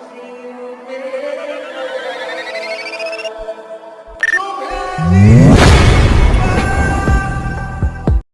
Thank